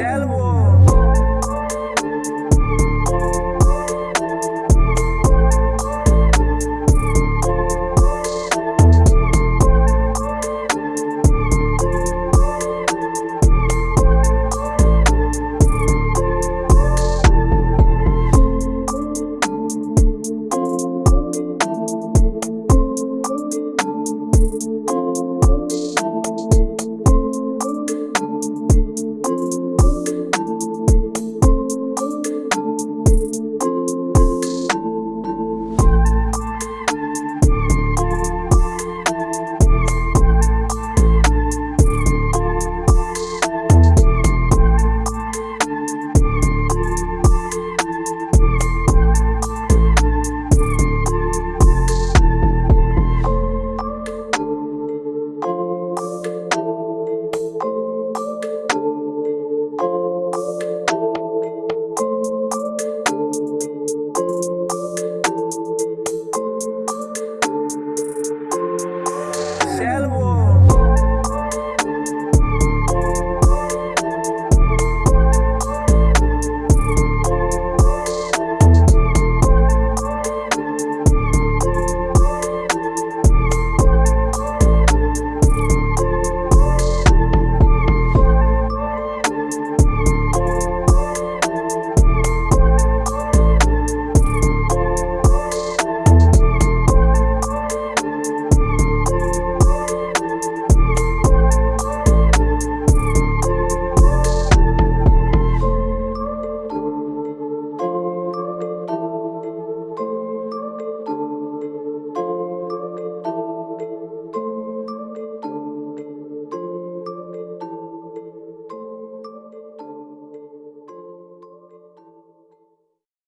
Sell